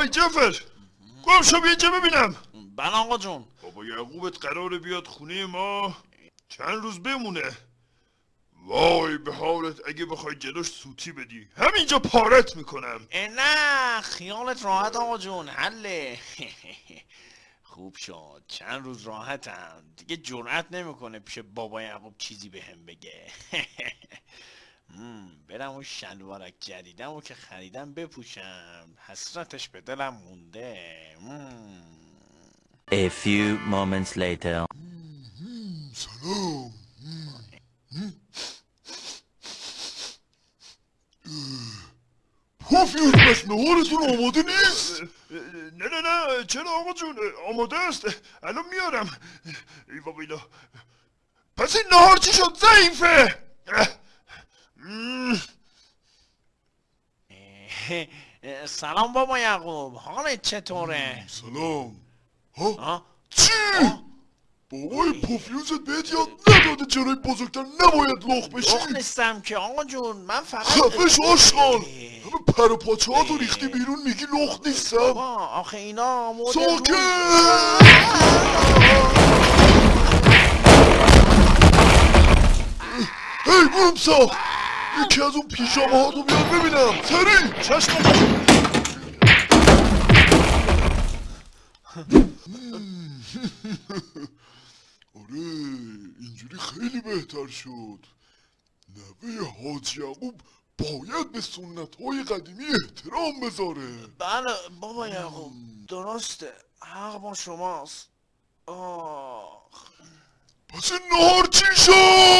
آی جفر گم شو اینجا ببینم. بله آقا جون. بابا یعقوبت قراره بیاد خونه ما چند روز بمونه. وای به حالت اگه بخوای جلوش سوتی بدی. همینجا پارت می‌کنم. نه خیالت راحت آقا جون حله. خوب شد چند روز راحتم. دیگه جرأت نمی‌کنه پیش بابا یعقوب چیزی بهم بگه. مم، برم اون شلوارک جدیدم و که خریدم بپوشم. حسرتش به دلم مونده. مم. A few moments later. سلام. پوفیوز بس نهارتون آماده نیست؟ نه نه نه. چرا آقا جون؟ آماده است. الان میارم. ای بابا اینا. پس این نهار چی شد؟ ضعیفه. سلام بابا یعقوب حالت چطوره؟ سلام ها؟ چی؟ بابای پوفیوزت بهت یاد نداده جلوی بزرگتر نباید لخ بشی لخ نیستم که آقا جون من فقط خفش آشغال. همه پر و پاچه ها ریختی بیرون میگی لخ نیستم بابا آخه اینا مدل ساکت هی بومسا یکی از اون پیژامه ها رو بیار ببینم. سریع چشم آره اینجوری خیلی بهتر شد. نوه حاج یعقوب باید به سنت های قدیمی احترام بذاره. بله بابا یعقوب درسته. حق با شماست. آه. پس این نهار چی شد؟